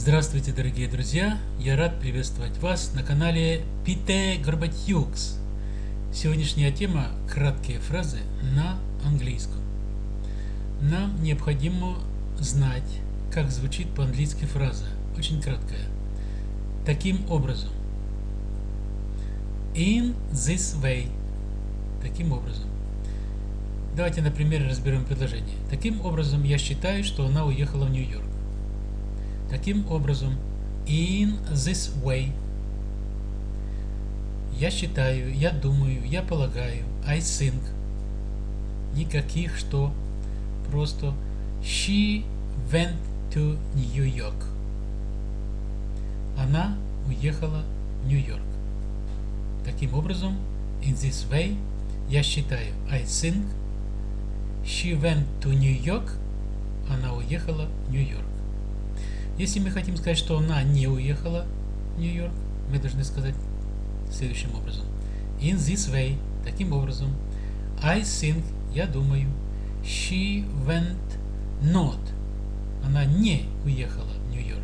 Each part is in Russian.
Здравствуйте, дорогие друзья! Я рад приветствовать вас на канале Пите Горбатюкс. Сегодняшняя тема – краткие фразы на английском. Нам необходимо знать, как звучит по-английски фраза. Очень краткая. Таким образом. In this way. Таким образом. Давайте на примере разберем предложение. Таким образом, я считаю, что она уехала в Нью-Йорк. Таким образом, in this way. Я считаю, я думаю, я полагаю, I think. Никаких что, просто she went to New York. Она уехала в Нью-Йорк. Таким образом, in this way, я считаю, I think, she went to New York, она уехала в Нью-Йорк. Если мы хотим сказать, что она не уехала в Нью-Йорк, мы должны сказать следующим образом. In this way, таким образом, I think, я думаю, she went not, она не уехала в Нью-Йорк,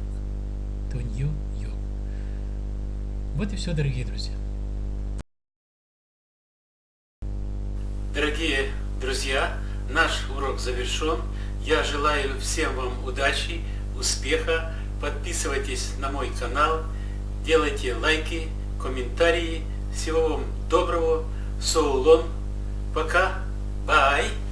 to Нью-Йорк. Вот и все, дорогие друзья. Дорогие друзья, наш урок завершен. Я желаю всем вам удачи успеха. Подписывайтесь на мой канал, делайте лайки, комментарии. Всего вам доброго. So long. Пока. Bye.